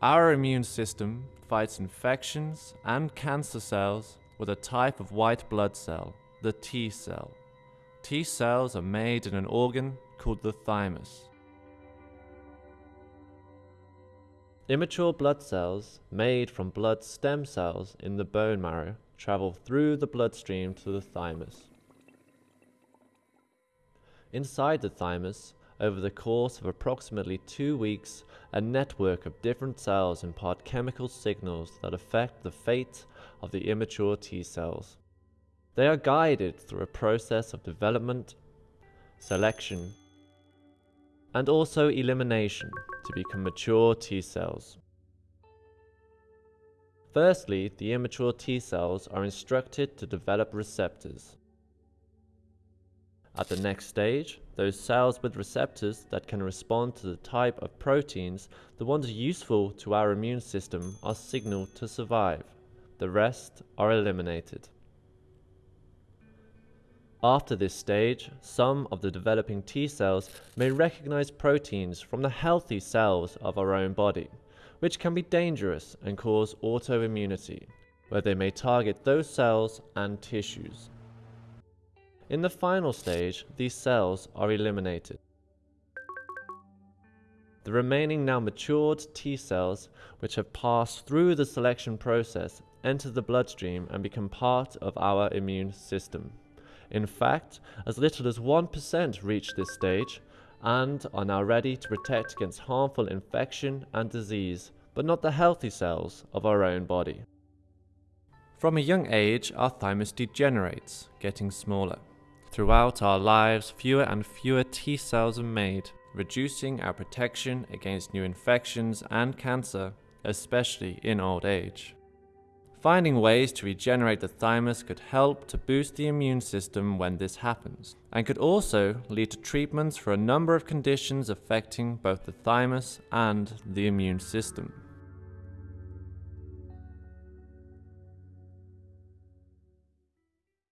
Our immune system fights infections and cancer cells with a type of white blood cell, the T cell. T cells are made in an organ called the thymus. Immature blood cells, made from blood stem cells in the bone marrow, travel through the bloodstream to the thymus. Inside the thymus, over the course of approximately two weeks, a network of different cells impart chemical signals that affect the fate of the immature T cells. They are guided through a process of development, selection, and also elimination to become mature T cells. Firstly, the immature T cells are instructed to develop receptors. At the next stage, those cells with receptors that can respond to the type of proteins, the ones useful to our immune system, are signaled to survive. The rest are eliminated. After this stage, some of the developing T cells may recognize proteins from the healthy cells of our own body, which can be dangerous and cause autoimmunity, where they may target those cells and tissues. In the final stage, these cells are eliminated. The remaining now matured T cells, which have passed through the selection process, enter the bloodstream and become part of our immune system. In fact, as little as 1% reach this stage and are now ready to protect against harmful infection and disease, but not the healthy cells of our own body. From a young age, our thymus degenerates, getting smaller. Throughout our lives, fewer and fewer T cells are made, reducing our protection against new infections and cancer, especially in old age. Finding ways to regenerate the thymus could help to boost the immune system when this happens, and could also lead to treatments for a number of conditions affecting both the thymus and the immune system.